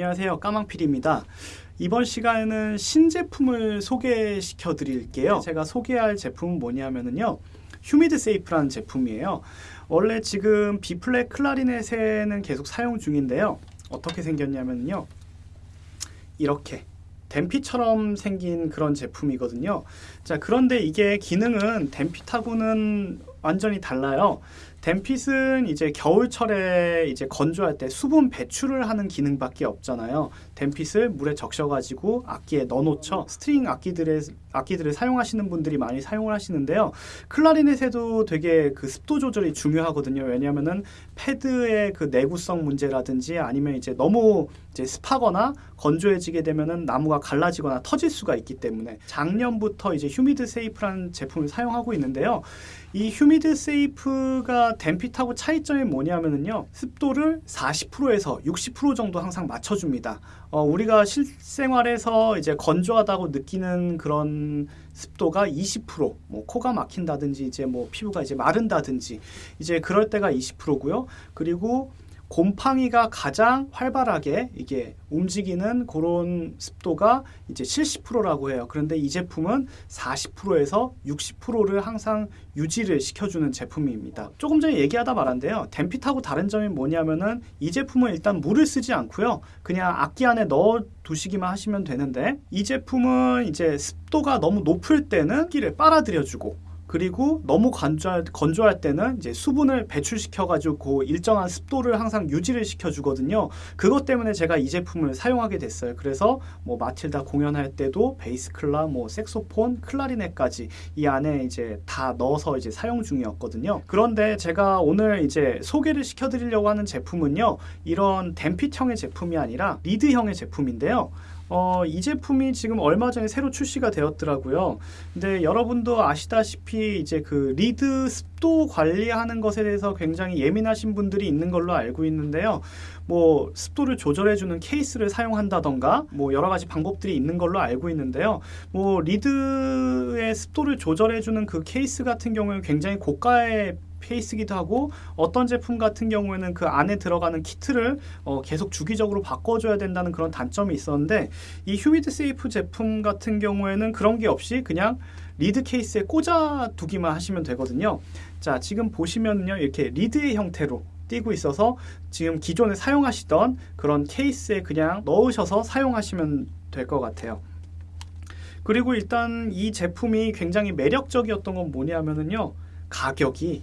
안녕하세요. 까망필입니다. 이번 시간에는 신제품을 소개시켜 드릴게요. 제가 소개할 제품은 뭐냐면요 Humid Safe라는 제품이에요. 원래 지금 B flat 클라리넷에는 계속 사용 중인데요. 어떻게 생겼냐면요 이렇게 Dampit처럼 생긴 그런 제품이거든요. 자 그런데 이게 기능은 Dampit하고는 완전히 달라요 Dampit은 이제 겨울철에 이제 건조할 때 수분 배출을 하는 기능밖에 없잖아요. Dampit을 물에 적셔가지고 악기에 넣어놓죠. string 악기들의 악기들을 사용하시는 분들이 많이 사용을 하시는데요. 클라리넷에도 되게 그 습도 조절이 중요하거든요. 왜냐하면은 패드의 그 내구성 문제라든지 아니면 이제 너무 이제 습하거나 건조해지게 되면은 나무가 갈라지거나 터질 수가 있기 때문에 작년부터 이제 Humid Safe라는 제품을 사용하고 있는데요. 이 Humid Safe가 Dampit하고 차이점이 뭐냐면요 습도를 40%에서 60% 정도 항상 맞춰줍니다. 어, 우리가 실생활에서 이제 건조하다고 느끼는 그런 습도가 20%, 뭐 코가 막힌다든지 이제 뭐 피부가 이제 마른다든지 이제 그럴 때가 20%고요. 그리고 곰팡이가 가장 활발하게 이게 움직이는 그런 습도가 이제 70%라고 해요. 그런데 이 제품은 40%에서 60%를 항상 유지를 시켜주는 제품입니다. 조금 전에 얘기하다 말한데요. 댐핏하고 다른 점이 뭐냐면은 이 제품은 일단 물을 쓰지 않고요. 그냥 악기 안에 넣어 두시기만 하시면 되는데 이 제품은 이제 습도가 너무 높을 때는 끼를 빨아들여주고 그리고 너무 건조할, 건조할 때는 이제 수분을 배출시켜가지고 그 일정한 습도를 항상 유지를 시켜주거든요. 그것 때문에 제가 이 제품을 사용하게 됐어요. 그래서 뭐 마틸다 공연할 때도 베이스 클라, 뭐 색소폰, 클라리넷까지 이 안에 이제 다 넣어서 이제 사용 중이었거든요. 그런데 제가 오늘 이제 소개를 시켜드리려고 하는 제품은요. 이런 댐핏형의 제품이 아니라 리드형의 제품인데요. 어, 이 제품이 지금 얼마 전에 새로 출시가 되었더라고요. 근데 여러분도 아시다시피 이제 그 리드 습도 관리하는 것에 대해서 굉장히 예민하신 분들이 있는 걸로 알고 있는데요. 뭐 습도를 조절해주는 케이스를 사용한다던가 뭐 여러 가지 방법들이 있는 걸로 알고 있는데요. 뭐 리드의 습도를 조절해주는 그 케이스 같은 경우에 굉장히 고가의 케이스기도 하고 어떤 제품 같은 경우에는 그 안에 들어가는 키트를 어 계속 주기적으로 바꿔줘야 된다는 그런 단점이 있었는데 이 휴미드 세이프 제품 같은 경우에는 그런 게 없이 그냥 리드 케이스에 꽂아 두기만 하시면 되거든요. 자 지금 보시면요 이렇게 리드의 형태로 띄고 있어서 지금 기존에 사용하시던 그런 케이스에 그냥 넣으셔서 사용하시면 될 것 같아요. 그리고 일단 이 제품이 굉장히 매력적이었던 건 뭐냐면요 가격이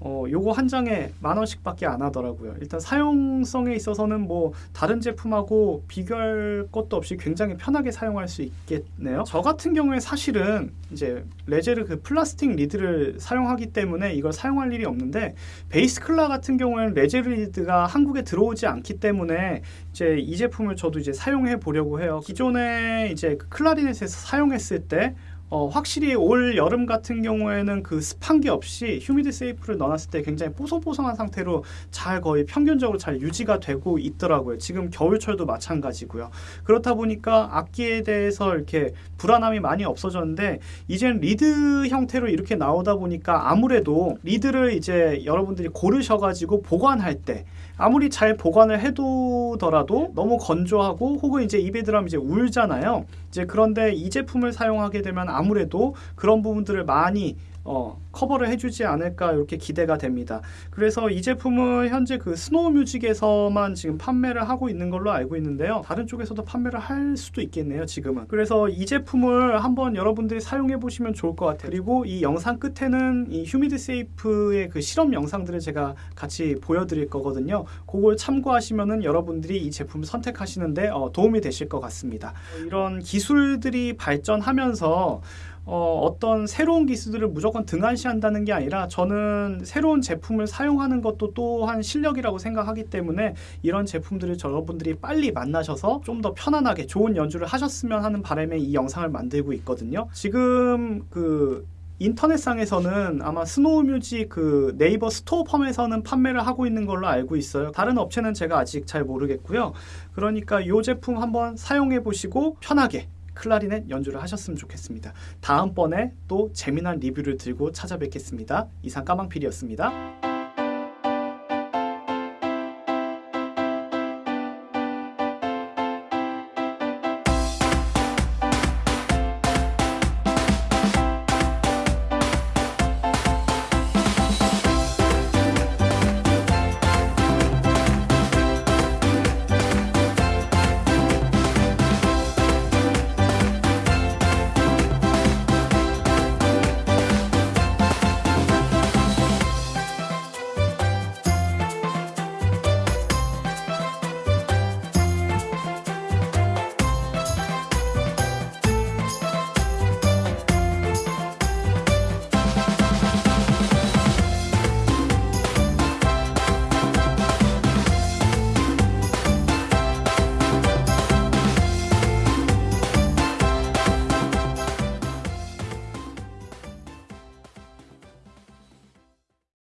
어, 요거 한 장에 만 원씩밖에 안 하더라고요. 일단 사용성에 있어서는 뭐 다른 제품하고 비교할 것도 없이 굉장히 편하게 사용할 수 있겠네요. 저 같은 경우에 사실은 이제 레제르 그 플라스틱 리드를 사용하기 때문에 이걸 사용할 일이 없는데 베이스 클라 같은 경우에는 레제르 리드가 한국에 들어오지 않기 때문에 이제 이 제품을 저도 이제 사용해 보려고 해요. 기존에 이제 그 클라리넷에서 사용했을 때 어, 확실히 올 여름 같은 경우에는 그 습한 게 없이 휴미드 세이프를 넣어놨을 때 굉장히 뽀송뽀송한 상태로 잘 거의 평균적으로 잘 유지가 되고 있더라고요. 지금 겨울철도 마찬가지고요. 그렇다 보니까 악기에 대해서 이렇게 불안함이 많이 없어졌는데 이젠 리드 형태로 이렇게 나오다 보니까 아무래도 리드를 이제 여러분들이 고르셔가지고 보관할 때 아무리 잘 보관을 해두더라도 너무 건조하고 혹은 이제 입에 들어가면 이제 울잖아요. 이제 그런데 이 제품을 사용하게 되면 아무래도 그런 부분들을 많이 어, 커버를 해주지 않을까 이렇게 기대가 됩니다. 그래서 이 제품은 현재 그 스노우 뮤직에서만 지금 판매를 하고 있는 걸로 알고 있는데요. 다른 쪽에서도 판매를 할 수도 있겠네요. 지금은. 그래서 이 제품을 한번 여러분들이 사용해 보시면 좋을 것 같아요. 그리고 이 영상 끝에는 이 휴미드 세이프의 그 실험 영상들을 제가 같이 보여드릴 거거든요. 그걸 참고하시면은 여러분들이 이 제품을 선택하시는데 어, 도움이 되실 것 같습니다. 이런 기술들이 발전하면서 어, 어떤 새로운 기술들을 무조건 등한시한다는 게 아니라 저는 새로운 제품을 사용하는 것도 또한 실력이라고 생각하기 때문에 이런 제품들을 여러분들이 빨리 만나셔서 좀 더 편안하게 좋은 연주를 하셨으면 하는 바람에 이 영상을 만들고 있거든요. 지금 그 인터넷상에서는 아마 스노우뮤직 그 네이버 스토어팜에서는 판매를 하고 있는 걸로 알고 있어요. 다른 업체는 제가 아직 잘 모르겠고요. 그러니까 이 제품 한번 사용해 보시고 편하게 클라리넷 연주를 하셨으면 좋겠습니다. 다음번에 또 재미난 리뷰를 들고 찾아뵙겠습니다. 이상 까망필이었습니다.